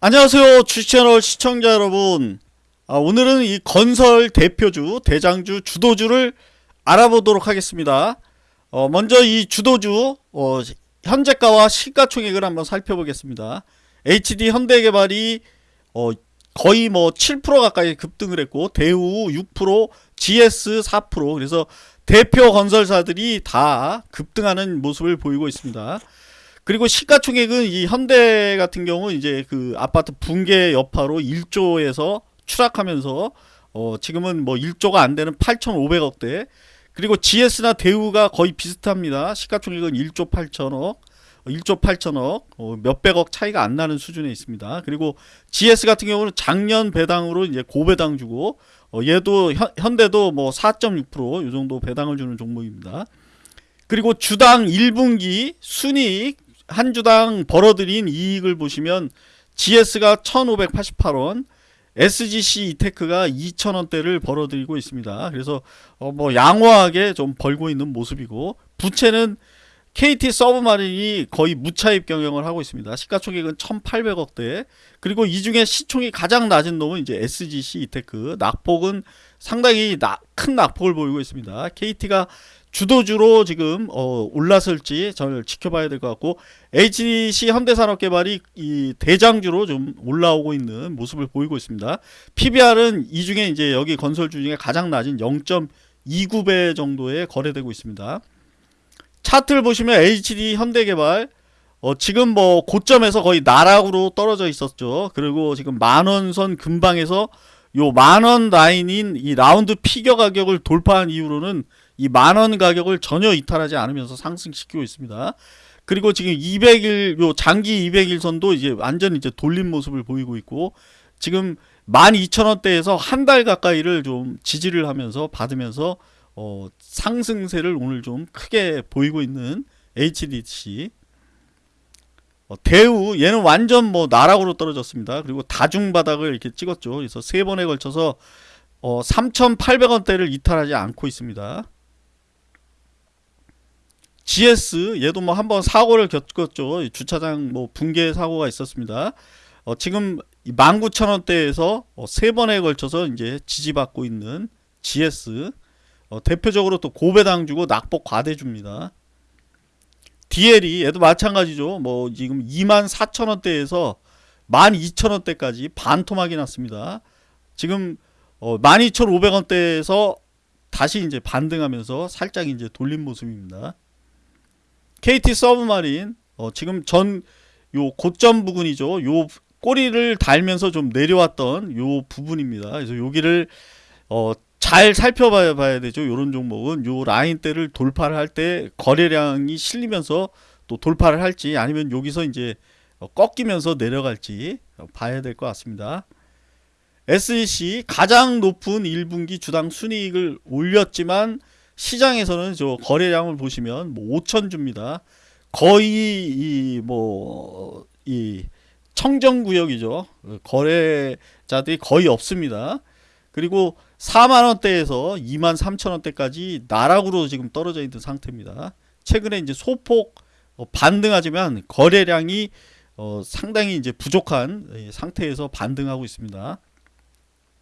안녕하세요 주식채널 시청자 여러분. 아, 오늘은 이 건설 대표주 대장주 주도주를 알아보도록 하겠습니다. 어, 먼저 이 주도주 어, 현재가와 시가총액을 한번 살펴보겠습니다. HD 현대개발이 어, 거의 뭐 7% 가까이 급등을 했고 대우 6% GS 4% 그래서 대표 건설사들이 다 급등하는 모습을 보이고 있습니다 그리고 시가총액은 이 현대 같은 경우 이제 그 아파트 붕괴 여파로 1조에서 추락하면서 어 지금은 뭐 1조가 안 되는 8,500억대 그리고 GS나 대우가 거의 비슷합니다. 시가총액은 1조 8천억 1조 8천억 어, 몇백억 차이가 안 나는 수준에 있습니다. 그리고 GS 같은 경우는 작년 배당으로 이제 고배당 주고 어, 얘도 현, 현대도 뭐 4.6%이 정도 배당을 주는 종목입니다. 그리고 주당 1분기 순이익 한 주당 벌어들인 이익을 보시면 GS가 1588원 SGC 이테크가 2,000원대를 벌어들이고 있습니다. 그래서 어 뭐 양호하게 좀 벌고 있는 모습이고 부채는 KT 서브마린이 거의 무차입 경영을 하고 있습니다. 시가총액은 1,800억대. 그리고 이 중에 시총이 가장 낮은 놈은 이제 SGC 이테크. 낙폭은 상당히 나, 큰 낙폭을 보이고 있습니다. KT가 주도주로 지금 어, 올랐을지 저를 지켜봐야 될 것 같고 HDC 현대산업개발이 이 대장주로 좀 올라오고 있는 모습을 보이고 있습니다. PBR은 이 중에 이제 여기 건설주 중에 가장 낮은 0.29배 정도에 거래되고 있습니다. 차트를 보시면 HD 현대개발 어, 지금 뭐 고점에서 거의 나락으로 떨어져 있었죠. 그리고 지금 만원선 근방에서 요 만원 라인인 이 라운드 피겨 가격을 돌파한 이후로는 이 만 원 가격을 전혀 이탈하지 않으면서 상승시키고 있습니다. 그리고 지금 200일 요 장기 200일선도 이제 완전 이제 돌린 모습을 보이고 있고 지금 12,000원대에서 한 달 가까이를 좀 지지를 하면서 받으면서 어 상승세를 오늘 좀 크게 보이고 있는 HDC 어, 대우 얘는 완전 뭐 나락으로 떨어졌습니다. 그리고 다중바닥을 이렇게 찍었죠. 그래서 세 번에 걸쳐서 어, 3,800원대를 이탈하지 않고 있습니다. GS 얘도 뭐 한번 사고를 겪었죠. 주차장 뭐 붕괴 사고가 있었습니다. 어, 지금 19,000원대에서 어, 세 번에 걸쳐서 이제 지지받고 있는 GS 어, 대표적으로 또 고배당 주고 낙폭 과대 줍니다. DL이 얘도 마찬가지죠. 뭐 지금 24,000원대에서 12,000원대까지 반토막이 났습니다. 지금 어 12,500원대에서 다시 이제 반등하면서 살짝 이제 돌린 모습입니다. KT 서브마린 어 지금 전 요 고점 부분이죠. 요 꼬리를 달면서 좀 내려왔던 요 부분입니다. 그래서 여기를 어 잘 살펴봐야 봐야 되죠. 이런 종목은 요 라인대를 돌파를 할 때 거래량이 실리면서 또 돌파를 할지 아니면 여기서 이제 꺾이면서 내려갈지 봐야 될 것 같습니다. SEC 가장 높은 1분기 주당 순이익을 올렸지만 시장에서는 저 거래량을 보시면 뭐 5천 주입니다. 거의 이뭐 이 청정 구역이죠. 거래자들이 거의 없습니다. 그리고 4만 원대에서 2만 3천 원대까지 나락으로 지금 떨어져 있는 상태입니다. 최근에 이제 소폭 어, 반등하지만 거래량이 어, 상당히 이제 부족한 상태에서 반등하고 있습니다.